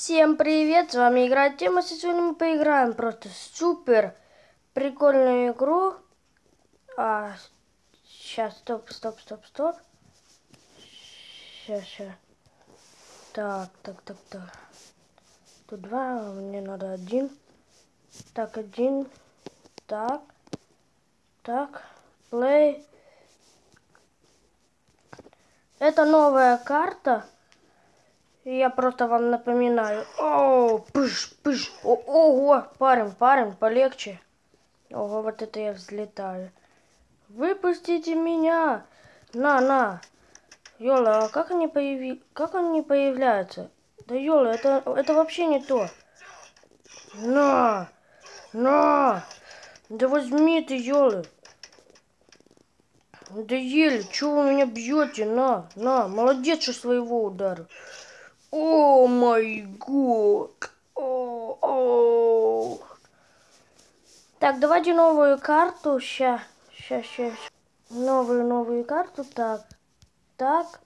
Всем привет, с вами играет Тема, сегодня мы поиграем просто супер прикольную игру. А, сейчас, стоп, стоп, стоп, стоп. Сейчас, сейчас. Так, так, так, так. Тут два, мне надо один. Так, один. Так. Так. Play. Это новая карта. Я просто вам напоминаю. О, пыш, пыш. О, ого, парень, парень, полегче. Ого, вот это я взлетаю. Выпустите меня. На, на. Йола, а как они появи... Как они появляются? Да Йола, это, это вообще не то. На! На! Да возьми ты, Йола. Да еле, чего вы меня бьете? На, на, молодец, что своего удара. О май год. О. Так, давайте новую карту. Ща, ща, ща. Новую, новую карту. Так, так.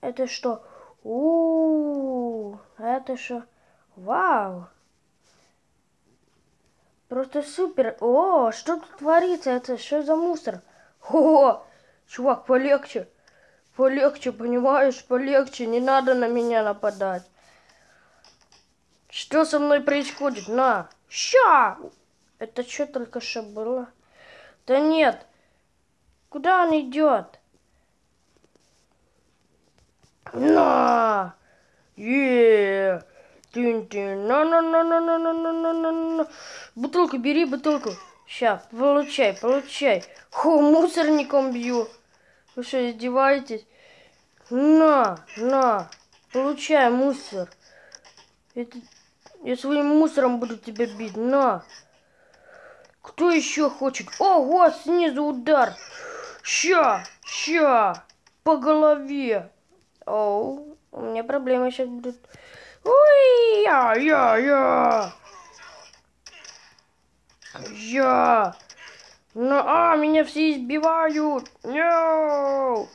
Это что? У, -у, -у это что? Вау. Просто супер. О, что тут творится? Это что за мусор? О, чувак, полегче. Полегче, понимаешь, полегче, не надо на меня нападать. Что со мной происходит? На, ща! Это что только что было? Да нет. Куда он идет? На! Е! Тин-тин. На-на-на-на-на-на-на-на-на. Бутылку бери, бутылку. Ща, получай, получай. Ху, мусорником бью. Вы что, издеваетесь? На, на, получай мусор. Это... Я своим мусором буду тебя бить. На. Кто еще хочет? Ого, снизу удар. Ща, ща. По голове. Оу, у меня проблемы сейчас будут. Ой, я, я, я. Я. Ну, а, меня все избивают. No!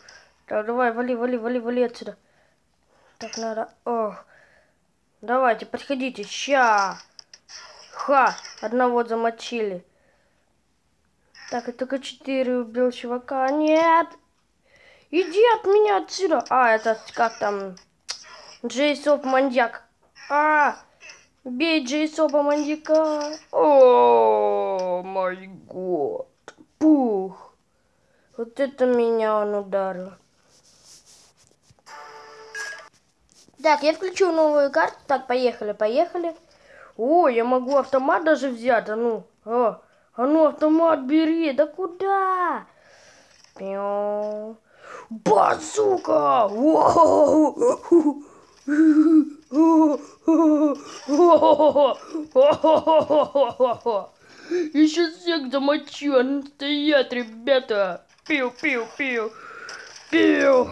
Так, давай, вали, вали, вали, вали отсюда. Так, надо... Ох. Давайте, подходите. Ща. Ха, одного замочили. Так, я только четыре убил чувака. Нет. Иди от меня отсюда. А, это как там... Джейсоп маньяк. А, бей Джейсопа маньяка. О, май год. Пух. Вот это меня он ударил. Так, я включу новую карту. Так, поехали, поехали. О, я могу автомат даже взять. А ну, а, а ну автомат бери. Да куда? Пиу. Базука! Еще всех замочу, а ну стоять, ребята! Пиу-пиу-пиу! Пиу!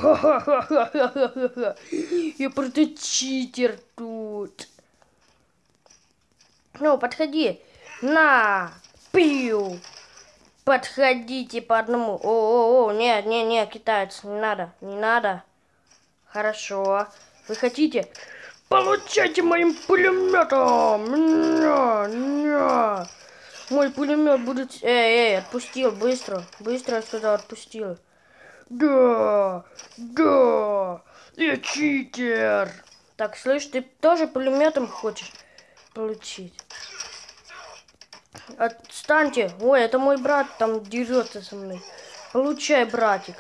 Я просто читер тут. Ну, подходи. На! Пиу! Подходите по одному. О-о-о, нет, нет, нет, китаец, не надо, не надо. Хорошо. Вы хотите? Получайте моим пулеметом! Ня, ня. Мой пулемет будет... Эй, эй, отпустил, быстро. Быстро сюда отпустил. Да, да, я читер. Так, слышь, ты тоже пулеметом хочешь получить? Отстаньте. Ой, это мой брат там дерется со мной. Получай, братик.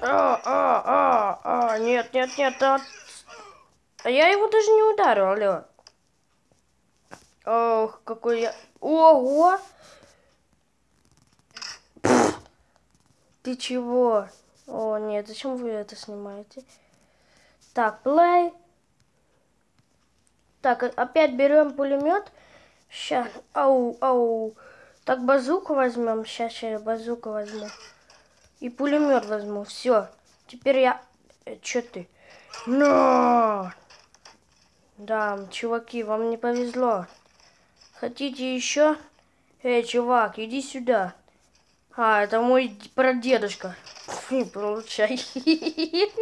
А, а, а, а, нет, нет, нет, а... а я его даже не ударил, алло. Ох, какой я... Ого! Ты чего? О, нет, зачем вы это снимаете? Так, play. Так, опять берем пулемет. Сейчас, ау, ау. Так, базуку возьмем. Сейчас, сейчас базуку возьму. И пулемет возьму. Все. Теперь я... Э, Че ты? Но! Да, чуваки, вам не повезло. Хотите еще? Эй, чувак, иди сюда. А, это мой прадедушка. Фу, получай.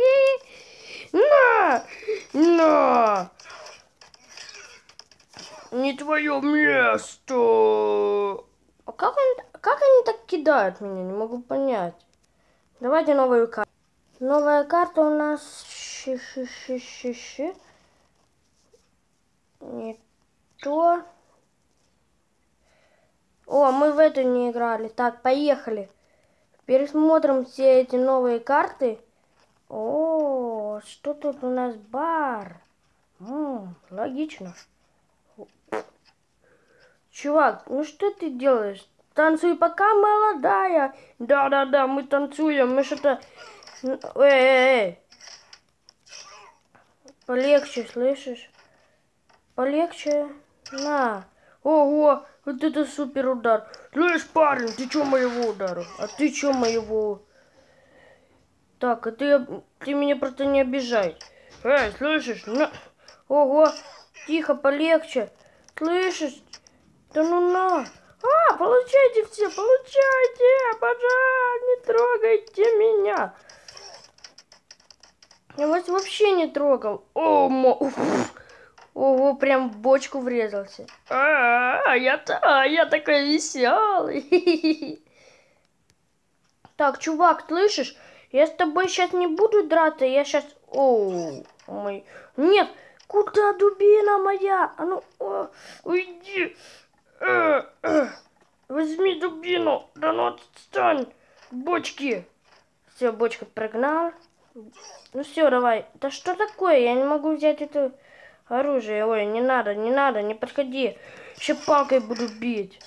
На! На! не твое место. А как, он, как они так кидают меня? Не могу понять. Давайте новую карту. Новая карта у нас... Ши -ши -ши -ши -ши. Не то. О, мы в эту не играли. Так, поехали. Пересмотрим все эти новые карты. О, что тут у нас бар? М, логично. Чувак, ну что ты делаешь? Танцуй пока молодая. Да-да-да, мы танцуем. Мы что-то... Эй, эй, эй. Полегче, слышишь? Полегче. На. Ого, вот это супер удар. Слышь, парень, ты чё моего удара? А ты чё моего? Так, а ты, ты меня просто не обижай. Эй, слышишь? На. Ого, тихо, полегче. Слышишь? Да ну на. А, получайте все, получайте. Пожалуйста, не трогайте меня. Я вас вообще не трогал. О, мо... Ого, прям в бочку врезался. А, я, а, я такой веселый. Так, чувак, слышишь? Я с тобой сейчас не буду драться, я сейчас... Оу, мой... Нет, куда дубина моя? А ну, о, уйди. Э, э, возьми дубину, да ну отстань. Бочки. Все, бочка прогнал. Ну все, давай. Да что такое? Я не могу взять это оружие. Ой, не надо, не надо, не подходи. Еще палкой буду бить.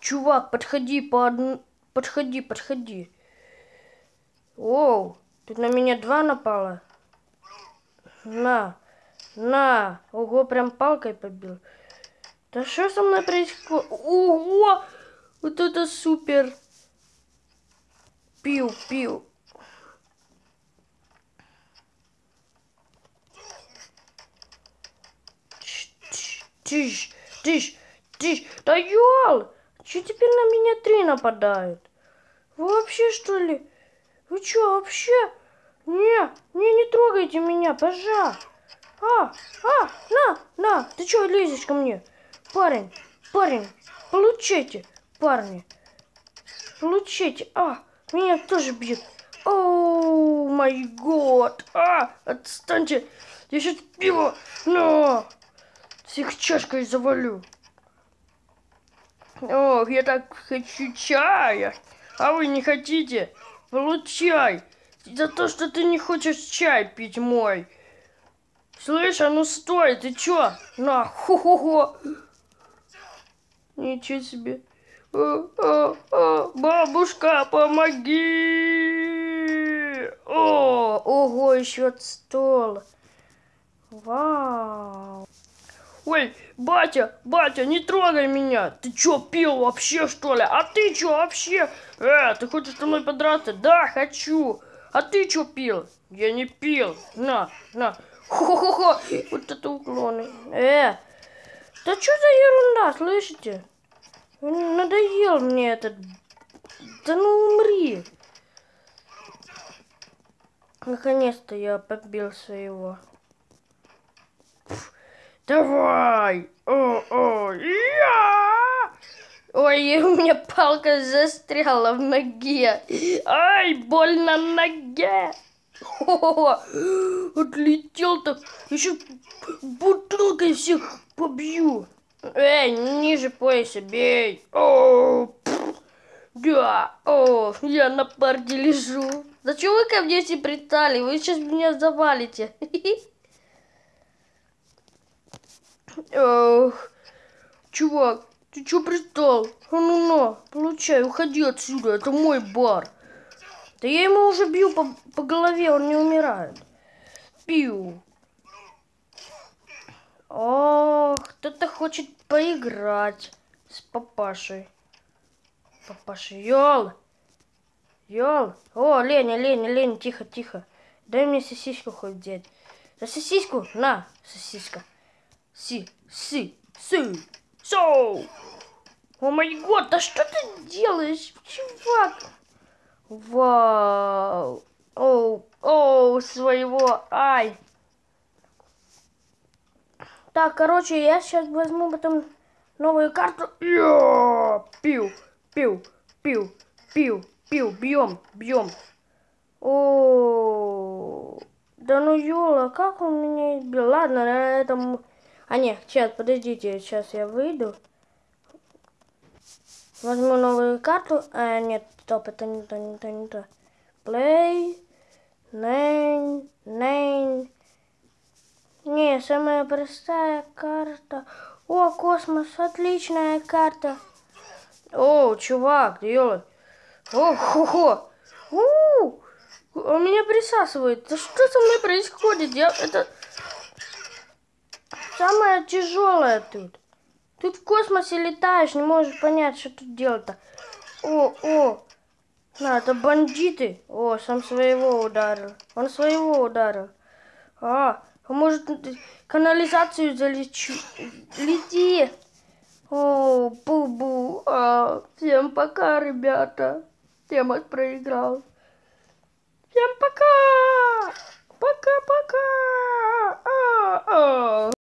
Чувак, подходи по одному... Подходи, подходи. Оу, тут на меня два напало. На, на. Ого, прям палкой побил. Да что со мной происходит? Ого, вот это супер. Пил, пил. Тише, тише, тише. Да ёл! Че теперь на меня три нападают? Вообще что ли? Вы что вообще? Не, не, не трогайте меня, пожалуйста. А, а, на, на, ты что лезешь ко мне? Парень, парень, получайте, парни. Получайте. А, меня тоже бьет. Оу, май год. А, отстаньте. Я сейчас пиво. Но. Всех чашкой завалю. Ох, я так хочу чая. А вы не хотите? Получай. За то, что ты не хочешь чай пить мой. Слышь, а ну стой, ты чё? На, хо-хо-хо. Ничего себе. О, о, о, бабушка, помоги! О, ого, еще стол. Вау. Ой, батя, батя, не трогай меня. Ты чё, пил вообще, что ли? А ты чё вообще? Э, ты хочешь со мной подраться? Да, хочу. А ты чё пил? Я не пил. На, на. Хо-хо-хо. Вот это уклоны. Э, да что за ерунда, слышите? Надоел мне этот... Да ну умри. Наконец-то я побил своего. Давай! О, о, я! Ой, у меня палка застряла в ноге. Ай, больно ноге. О, отлетел так. Еще бутылкой всех побью. Эй, ниже пояса бей. О, да, о, я на парте лежу. Зачем вы ко мне все притали? Вы сейчас меня завалите. Ох, чувак, ты чё пристал? А ну на, получай, уходи отсюда, это мой бар. Да я ему уже бью по, по голове, он не умирает. Пью. Ох, кто-то хочет поиграть с папашей. Папаша, Йол! Йол! О, Леня, Леня, Леня, тихо, тихо. Дай мне сосиску хоть взять. За сосиску? На, сосиска. Си, си, си, соу. О май год, да что ты делаешь, чувак? Вау. Оу, оу, своего, ай. Так, короче, я сейчас возьму потом новую карту. Я пил, Пил, пил, пил, пил, бьем, бьем. О, да ну Юла, как он меня избил? Ладно, на этом... А нет, сейчас, подождите, сейчас я выйду. Возьму новую карту. А, нет, стоп, это не то, не то, не то. Play, name, name. Не, самая простая карта. О, космос, отличная карта. О, чувак, ёлы. О, хо-хо. У, он меня присасывает. Да что со мной происходит? Я, это Самое тяжелое тут. Тут в космосе летаешь, не можешь понять, что тут делать-то. О, о. На, это бандиты. О, сам своего ударил. Он своего ударил. А, а может, канализацию залечу. Лети. О, бу-бу. А, всем пока, ребята. Тема проиграл. Всем пока! Пока-пока! А, а.